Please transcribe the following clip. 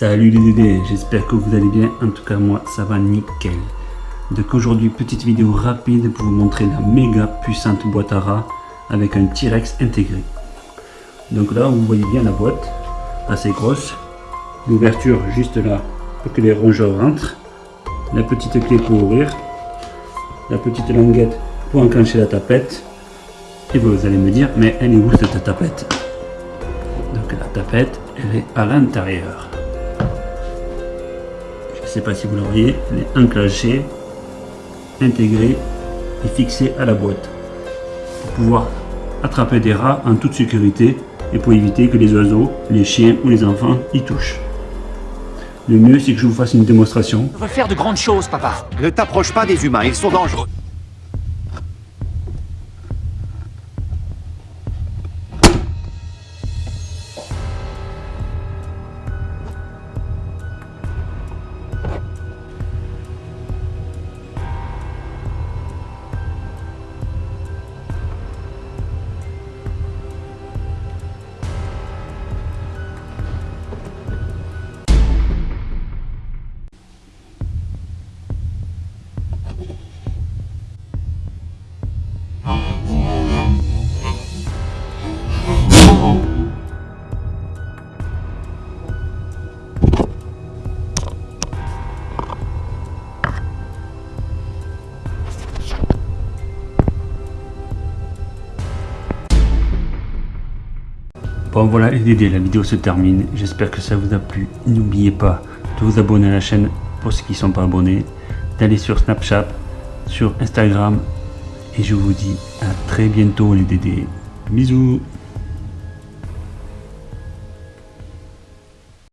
Salut les Dédés, j'espère que vous allez bien, en tout cas moi ça va nickel. Donc aujourd'hui petite vidéo rapide pour vous montrer la méga puissante boîte à rats avec un T-Rex intégré. Donc là vous voyez bien la boîte, assez grosse, l'ouverture juste là pour que les rongeurs rentrent, la petite clé pour ouvrir, la petite languette pour enclencher la tapette, et vous allez me dire mais elle est où cette tapette? Donc la tapette elle est à l'intérieur je sais pas si vous la voyez, elle est enclenchée, intégrée et fixée à la boîte pour pouvoir attraper des rats en toute sécurité et pour éviter que les oiseaux, les chiens ou les enfants y touchent. Le mieux c'est que je vous fasse une démonstration. On va faire de grandes choses, papa. Ne t'approche pas des humains, ils sont dangereux. Bon voilà les Dédés, la vidéo se termine. J'espère que ça vous a plu. N'oubliez pas de vous abonner à la chaîne pour ceux qui ne sont pas abonnés, d'aller sur Snapchat, sur Instagram. Et je vous dis à très bientôt les Dédés. Bisous